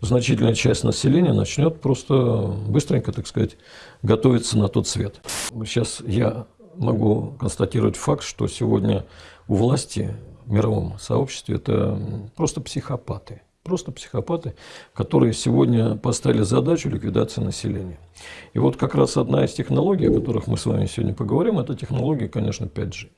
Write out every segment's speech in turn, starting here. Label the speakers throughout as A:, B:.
A: значительная часть населения начнет просто быстренько, так сказать, готовиться на тот свет. Сейчас я могу констатировать факт, что сегодня у власти в мировом сообществе это просто психопаты. Просто психопаты, которые сегодня поставили задачу ликвидации населения. И вот как раз одна из технологий, о которых мы с вами сегодня поговорим, это технология, конечно, 5G.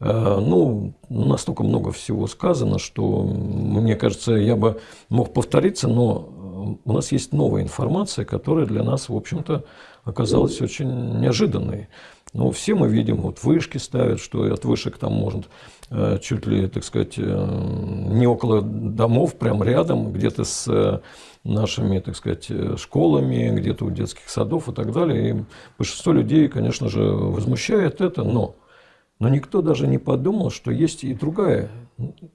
A: Э, ну, настолько много всего сказано, что, мне кажется, я бы мог повториться, но у нас есть новая информация, которая для нас, в общем-то, оказалась очень неожиданной. Но все мы видим, вот вышки ставят, что от вышек там может э, чуть ли, так сказать, э, не около домов, прям рядом, где-то с э, нашими, так сказать, школами, где-то у детских садов и так далее. И большинство людей, конечно же, возмущает это, но, но никто даже не подумал, что есть и другая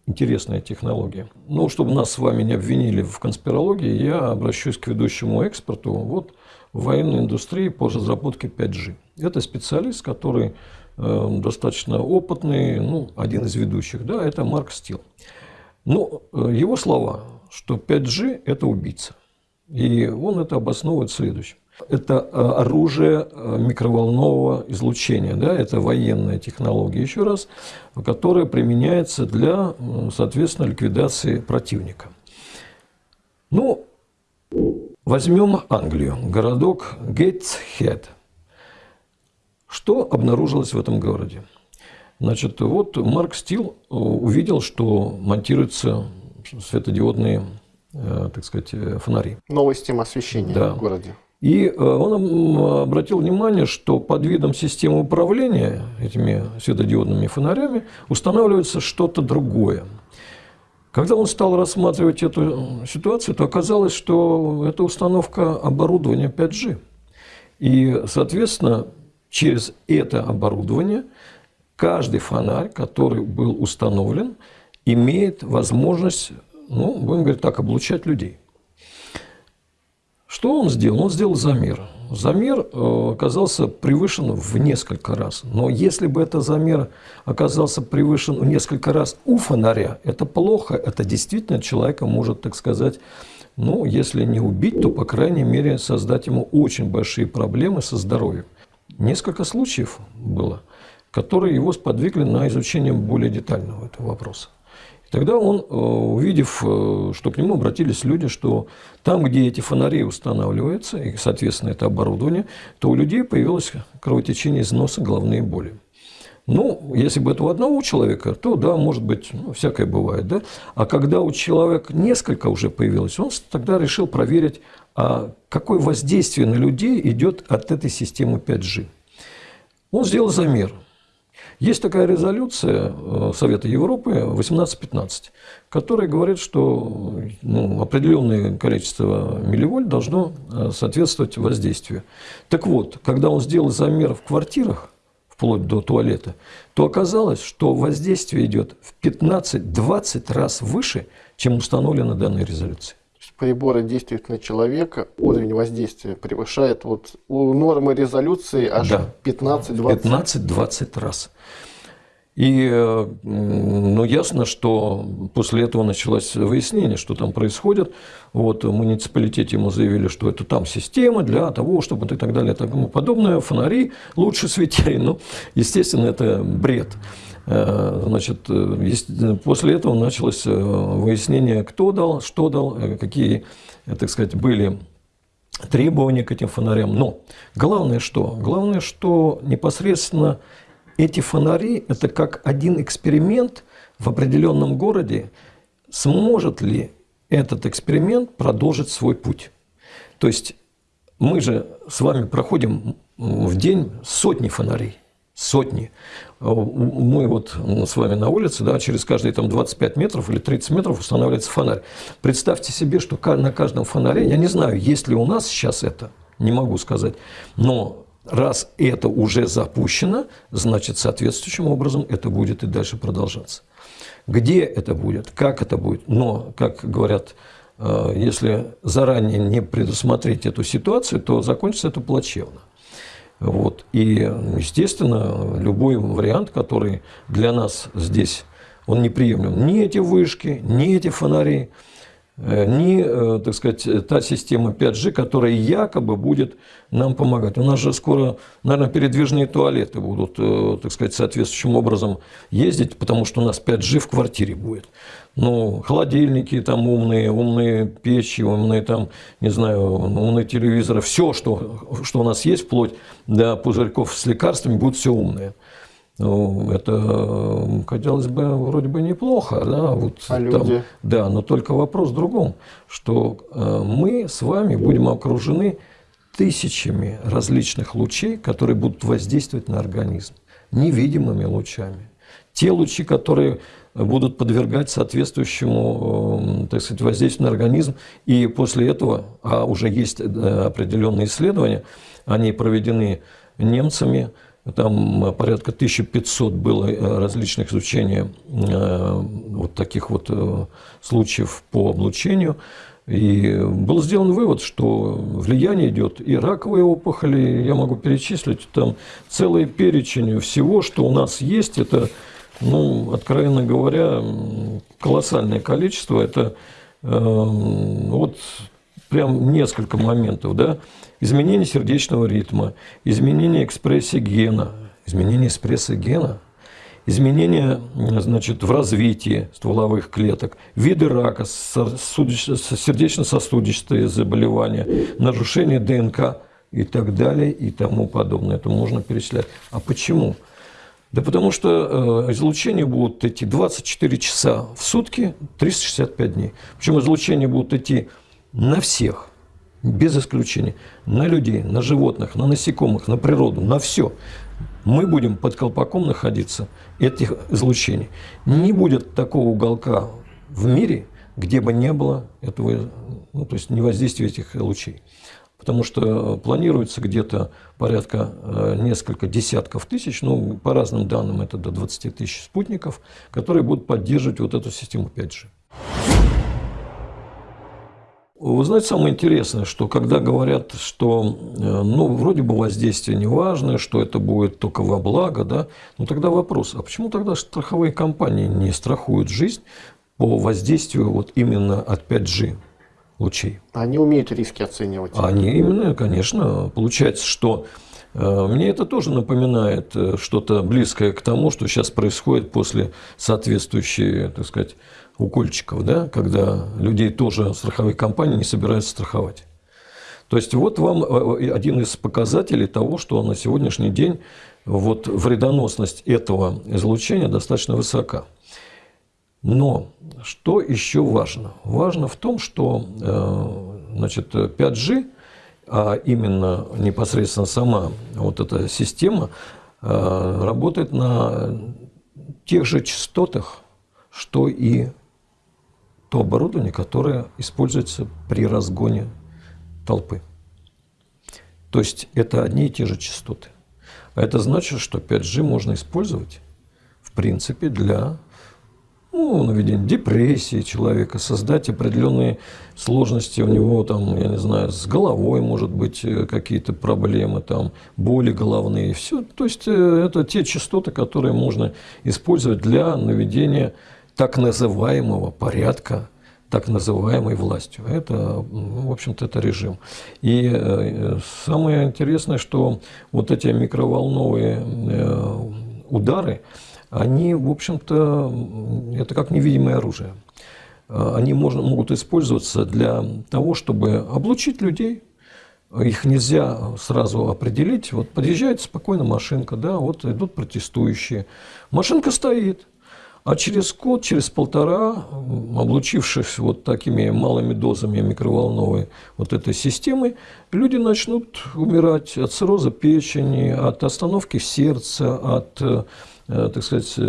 A: интересная технология. Ну, чтобы нас с вами не обвинили в конспирологии, я обращусь к ведущему эксперту. Вот в военной индустрии по разработке 5G. Это специалист, который э, достаточно опытный, ну, один из ведущих, да, это Марк Стил. Но ну, э, его слова, что 5G – это убийца. И он это обосновывает следующим. Это э, оружие э, микроволнового излучения, да, это военная технология, еще раз, которая применяется для, соответственно, ликвидации противника. Ну, Возьмем Англию, городок Гейтсхед. Что обнаружилось в этом городе? Значит, вот Марк Стил э, увидел, что монтируются светодиодные, так сказать, фонари.
B: Новая система освещения да. в городе.
A: И он обратил внимание, что под видом системы управления этими светодиодными фонарями устанавливается что-то другое. Когда он стал рассматривать эту ситуацию, то оказалось, что это установка оборудования 5G. И, соответственно, через это оборудование каждый фонарь, который был установлен, имеет возможность, ну, будем говорить так, облучать людей. Что он сделал? Он сделал замер. Замер э, оказался превышен в несколько раз. Но если бы этот замер оказался превышен в несколько раз у фонаря, это плохо. Это действительно человека может, так сказать, ну, если не убить, то, по крайней мере, создать ему очень большие проблемы со здоровьем. Несколько случаев было, которые его сподвигли на изучение более детального этого вопроса. Тогда он, э, увидев, э, что к нему обратились люди, что там, где эти фонари устанавливаются, и, соответственно, это оборудование, то у людей появилось кровотечение из носа, головные боли. Ну, если бы это у одного человека, то да, может быть, ну, всякое бывает, да. А когда у человека несколько уже появилось, он тогда решил проверить, а какое воздействие на людей идет от этой системы 5G. Он сделал замер – есть такая резолюция э, Совета Европы 1815, которая говорит, что ну, определенное количество милливольт должно э, соответствовать воздействию. Так вот, когда он сделал замер в квартирах, вплоть до туалета, то оказалось, что воздействие идет в 15-20 раз выше, чем установлено данной резолюцией
B: приборы действуют на человека, уровень воздействия превышает вот у нормы резолюции аж да. 15-20
A: 15-20 раз. И ну, ясно, что после этого началось выяснение, что там происходит. Вот, в муниципалитете ему заявили, что это там система для того, чтобы и так далее и тому подобное. Фонари лучше светили. Ну, естественно, это бред. Э, значит, э, после этого началось э, выяснение, кто дал, что дал, какие, так сказать, были требования к этим фонарям. Но главное что? Главное, что непосредственно эти фонари – это как один эксперимент в определенном городе. Сможет ли этот эксперимент продолжить свой путь? То есть мы же с вами проходим в день сотни фонарей сотни. Мы вот с вами на улице, да, через каждые там 25 метров или 30 метров устанавливается фонарь. Представьте себе, что на каждом фонаре, я не знаю, есть ли у нас сейчас это, не могу сказать, но раз это уже запущено, значит, соответствующим образом это будет и дальше продолжаться. Где это будет, как это будет, но, как говорят, э, если заранее не предусмотреть эту ситуацию, то закончится это плачевно. Вот. И, естественно, любой вариант, который для нас здесь, он неприемлем. Ни эти вышки, ни эти фонари. Э, ни, э, так сказать, та система 5G, которая якобы будет нам помогать. У нас же скоро, наверное, передвижные туалеты будут, э, так сказать, соответствующим образом ездить, потому что у нас 5G в квартире будет. Ну, холодильники там умные, умные печи, умные там, не знаю, умные телевизоры, все, что, что у нас есть, вплоть до пузырьков с лекарствами, будет все умное. Ну, это, казалось бы, вроде бы неплохо, да, вот
B: а там, люди?
A: да, но только вопрос в другом, что э, мы с вами будем окружены тысячами различных лучей, которые будут воздействовать на организм, невидимыми лучами. Те лучи, которые будут подвергать соответствующему, так сказать, воздействию на организм, и после этого, а уже есть э, определенные исследования, они проведены немцами, там порядка 1500 было э, различных изучений э, вот таких вот э, случаев по облучению. И был сделан вывод, что влияние идет и раковые опухоли, я могу перечислить там целый перечень всего, что у нас есть, это, ну, откровенно говоря, колоссальное количество, это э, вот прям несколько моментов, да, изменение сердечного ритма, изменение экспрессии гена, изменение экспрессии гена, изменение значит, в развитии стволовых клеток, виды рака, сердечно-сосудистые заболевания, нарушение ДНК и так далее и тому подобное. Это можно перечислять. А почему? Да потому что э, излучения будут идти 24 часа в сутки, 365 дней. Причем излучения будут идти на всех, без исключения, на людей, на животных, на насекомых, на природу, на все. Мы будем под колпаком находиться этих излучений. Не будет такого уголка в мире, где бы не было этого, ну, то есть не воздействия этих лучей. Потому что планируется где-то порядка э, несколько десятков тысяч, ну, по разным данным это до 20 тысяч спутников, которые будут поддерживать вот эту систему 5G. Вы знаете, самое интересное, что когда говорят, что э, ну, вроде бы воздействие не важно, что это будет только во благо, да, ну тогда вопрос, а почему тогда страховые компании не страхуют жизнь по воздействию вот именно от 5G лучей?
B: Они умеют риски оценивать.
A: Они именно, конечно. Получается, что мне это тоже напоминает э, что-то близкое к тому, что сейчас происходит после соответствующей, так сказать, укольчиков, да, когда людей тоже страховые компании не собираются страховать. То есть вот вам э, э, один из показателей того, что на сегодняшний день вот вредоносность этого излучения достаточно высока. Но что еще важно? Важно в том, что э, значит, 5G, а именно непосредственно сама вот эта система, работает на тех же частотах, что и то оборудование, которое используется при разгоне толпы. То есть это одни и те же частоты. А это значит, что 5G можно использовать, в принципе, для ну, наведения депрессии человека, создать определенные сложности у него, там, я не знаю, с головой, может быть, э, какие-то проблемы, там, боли головные. Все. То есть э, это те частоты, которые можно использовать для наведения так называемого порядка, так называемой властью. Это, в общем-то, это режим. И э, самое интересное, что вот эти микроволновые удары, они, в общем-то, это как невидимое оружие. Они можно, могут использоваться для того, чтобы облучить людей, их нельзя сразу определить. Вот подъезжает спокойно машинка, да, вот идут протестующие. Машинка стоит, а через год, через полтора, облучившись вот такими малыми дозами микроволновой вот этой системы, люди начнут умирать от цирроза печени, от остановки сердца, от, э, так сказать, э,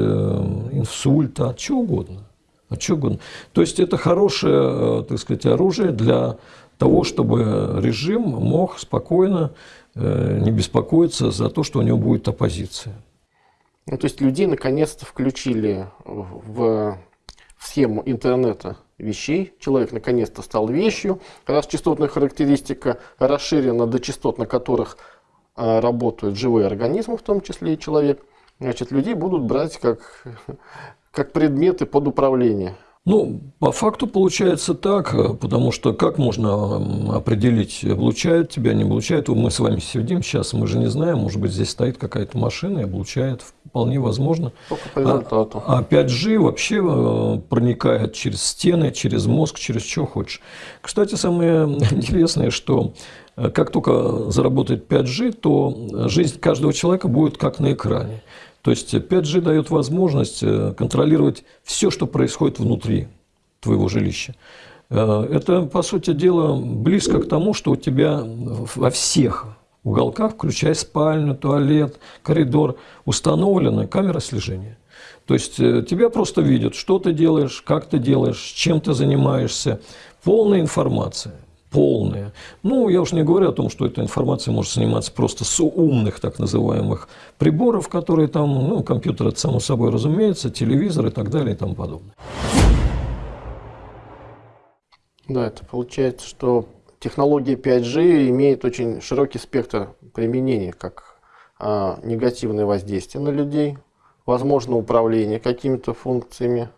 A: инсульта, от чего угодно. От чего угодно. То есть это хорошее, э, так сказать, оружие для того, чтобы режим мог спокойно не беспокоиться за то, что у него будет оппозиция.
B: Ну, то есть людей наконец-то включили в, в схему интернета вещей. Человек наконец-то стал вещью, раз частотная характеристика расширена до частот, на которых а, работают живые организмы, в том числе и человек. Значит, людей будут брать как, как предметы под управление.
A: Ну, по факту получается так, потому что как можно определить, облучают тебя, не облучают? Мы с вами сидим сейчас, мы же не знаем, может быть, здесь стоит какая-то машина и облучает, вполне возможно.
B: Только по результату.
A: А, а 5G вообще э, проникает через стены, через мозг, через что хочешь. Кстати, самое интересное, что э, как только заработает 5G, то жизнь каждого человека будет как на экране. То есть 5G дает возможность э, контролировать все, что происходит внутри твоего жилища. Э, это, по сути дела, близко к тому, что у тебя во всех уголках, включая спальню, туалет, коридор, установлена камера слежения. То есть э, тебя просто видят, что ты делаешь, как ты делаешь, чем ты занимаешься. Полная информация полные. Ну, я уж не говорю о том, что эта информация может сниматься просто с умных так называемых приборов, которые там, ну, компьютер, это само собой разумеется, телевизор и так далее и тому подобное.
B: Да, это получается, что технология 5G имеет очень широкий спектр применения, как а, негативное воздействие на людей, возможно управление какими-то функциями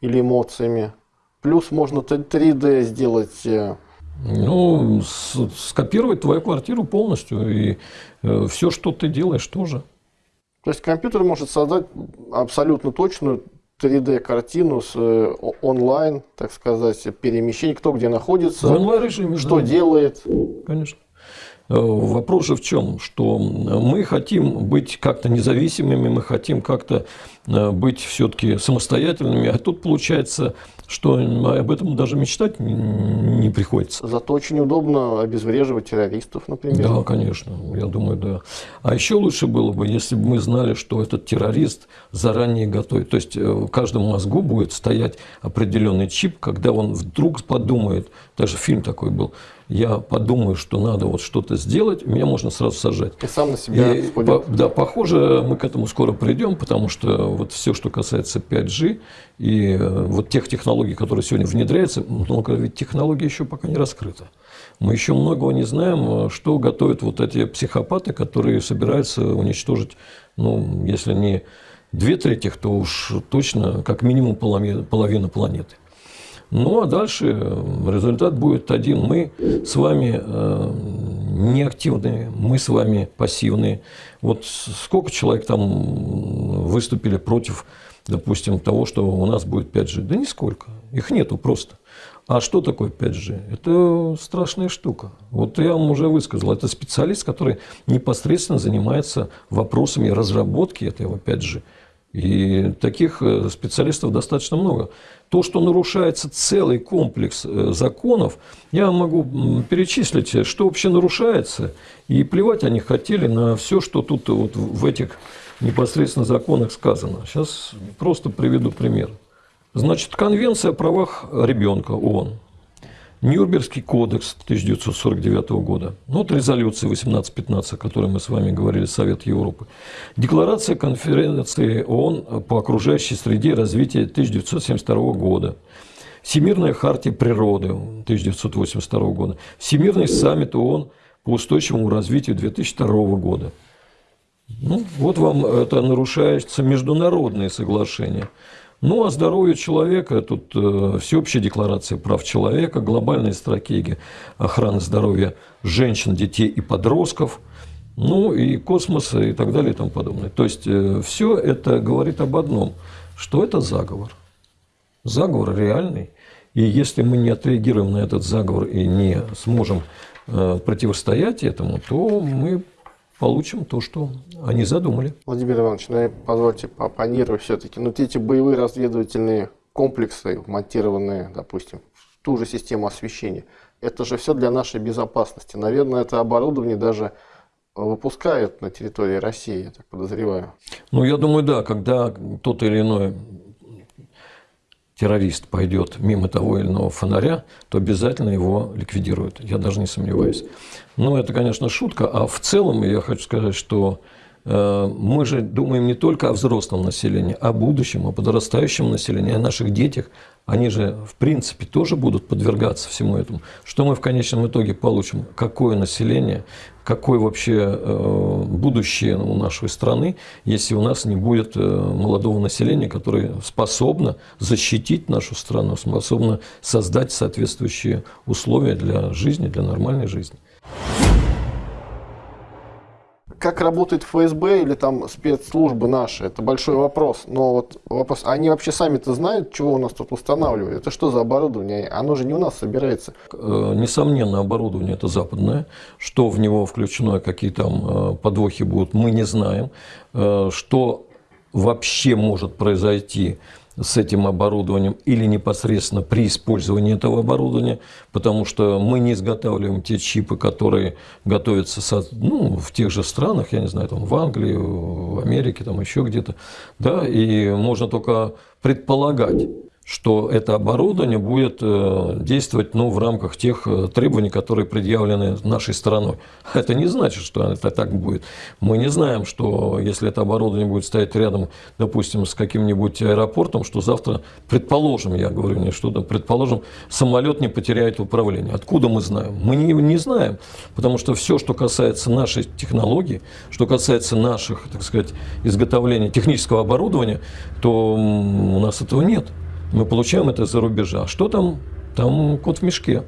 B: или эмоциями, плюс можно 3D сделать э,
A: ну, скопировать твою квартиру полностью, и э, все, что ты делаешь, тоже.
B: То есть компьютер может создать абсолютно точную 3D-картину с э, онлайн, так сказать, перемещение, кто где находится,
A: в онлайн-режиме,
B: что
A: да.
B: делает.
A: Конечно. Э, вопрос же в чем, что мы хотим быть как-то независимыми, мы хотим как-то э, быть все-таки самостоятельными, а тут получается, что об этом даже мечтать не приходится.
B: Зато очень удобно обезвреживать террористов, например.
A: Да, конечно, я думаю, да. А еще лучше было бы, если бы мы знали, что этот террорист заранее готовит. То есть э, в каждом мозгу будет стоять определенный чип, когда он вдруг подумает, даже фильм такой был, я подумаю, что надо вот что-то сделать, меня можно сразу сажать.
B: И сам на себя
A: и, по, Да, похоже, мы к этому скоро придем, потому что вот все, что касается 5G и э, вот тех технологий, которые сегодня внедряются, много ведь технологий еще пока не раскрыто. Мы еще многого не знаем, что готовят вот эти психопаты, которые собираются уничтожить, ну, если не две трети, то уж точно как минимум половина планеты. Ну а дальше результат будет один. Мы с вами э, неактивные, мы с вами пассивные. Вот сколько человек там выступили против, допустим, того, что у нас будет 5G? Да нисколько. Их нету просто. А что такое 5G? Это страшная штука. Вот я вам уже высказал. Это специалист, который непосредственно занимается вопросами разработки этого 5G. И таких э, специалистов достаточно много. То, что нарушается целый комплекс э, законов, я могу перечислить, что вообще нарушается, и плевать они хотели на все, что тут вот в этих непосредственно законах сказано. Сейчас просто приведу пример. Значит, Конвенция о правах ребенка ООН – Нюрнбергский кодекс 1949 года, ну, вот резолюция 1815, о которой мы с вами говорили, Совет Европы, Декларация конференции ООН по окружающей среде и развитию 1972 года, Всемирная хартия природы 1982 года, Всемирный саммит ООН по устойчивому развитию 2002 года. Ну, вот вам это нарушается международные соглашения. Ну, а здоровье человека, тут э, всеобщая декларация прав человека, глобальная стратегия охраны здоровья женщин, детей и подростков, ну и космоса и так далее и тому подобное. То есть, э, все это говорит об одном, что это заговор. Заговор реальный. И если мы не отреагируем на этот заговор и не сможем э, противостоять этому, то мы получим то, что они задумали.
B: Владимир Иванович, ну, позвольте поопонировать все-таки. Но ну, эти боевые разведывательные комплексы, монтированные, допустим, в ту же систему освещения, это же все для нашей безопасности. Наверное, это оборудование даже выпускают на территории России, я так подозреваю.
A: Ну, я думаю, да, когда тот или иной террорист пойдет мимо того или иного фонаря, то обязательно его ликвидируют. Я даже не сомневаюсь. Ну, это, конечно, шутка. А в целом я хочу сказать, что э, мы же думаем не только о взрослом населении, о будущем, о подрастающем населении, о наших детях. Они же, в принципе, тоже будут подвергаться всему этому. Что мы в конечном итоге получим? Какое население, какое вообще э, будущее у нашей страны, если у нас не будет э, молодого населения, которое способно защитить нашу страну, способно создать соответствующие условия для жизни, для нормальной жизни
B: как работает ФСБ или там спецслужбы наши, это большой вопрос. Но вот вопрос, они вообще сами-то знают, чего у нас тут устанавливают? Это что за оборудование? Оно же не у нас собирается.
A: Э, несомненно, оборудование это западное. Что в него включено, какие там э, подвохи будут, мы не знаем. Э, что вообще может произойти с этим оборудованием или непосредственно при использовании этого оборудования, потому что мы не изготавливаем те чипы, которые готовятся со, ну, в тех же странах, я не знаю, там, в Англии, в Америке, там еще где-то, да, и можно только предполагать, что это оборудование будет э, действовать ну, в рамках тех э, требований, которые предъявлены нашей стороной. Это не значит, что это так будет. Мы не знаем, что если это оборудование будет стоять рядом, допустим, с каким-нибудь аэропортом, что завтра, предположим, я говорю не что-то, предположим, самолет не потеряет управление. Откуда мы знаем? Мы не, не знаем, потому что все, что касается нашей технологии, что касается наших, так сказать, изготовления технического оборудования, то у нас этого нет мы получаем это за рубежа. Что там? Там кот в мешке.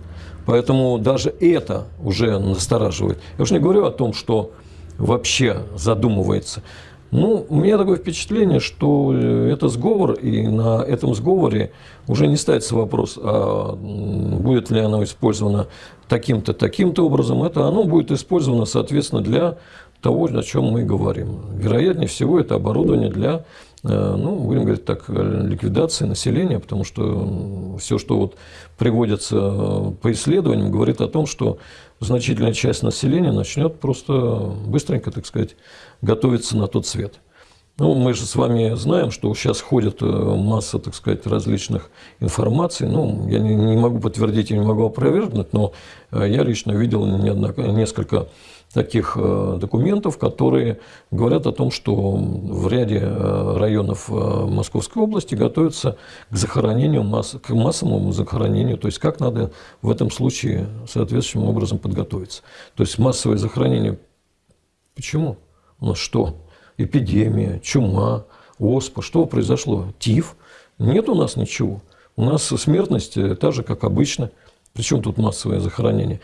A: Поэтому даже это уже настораживает. Я уж не говорю о том, что вообще задумывается. Ну, у меня такое впечатление, что э, это сговор, и на этом сговоре уже не ставится вопрос, а будет ли оно использовано таким-то, таким-то образом. Это оно будет использовано, соответственно, для того, о чем мы говорим. Вероятнее всего, это оборудование для ну, будем говорить так, ликвидации населения, потому что все, что вот приводится э, по исследованиям, говорит о том, что значительная часть населения начнет просто быстренько, так сказать, готовиться на тот свет. Ну, мы же с вами знаем, что сейчас ходит э, масса, так сказать, различных информаций. Ну, я не, не могу подтвердить и не могу опровергнуть, но я лично видел несколько таких э, документов, которые говорят о том, что в ряде э, районов э, Московской области готовятся к захоронению, к массовому захоронению, то есть как надо в этом случае соответствующим образом подготовиться. То есть массовое захоронение. Почему? У нас что? Эпидемия, чума, оспа. Что произошло? Тиф. Нет у нас ничего. У нас смертность та же, как обычно. Причем тут массовое захоронение?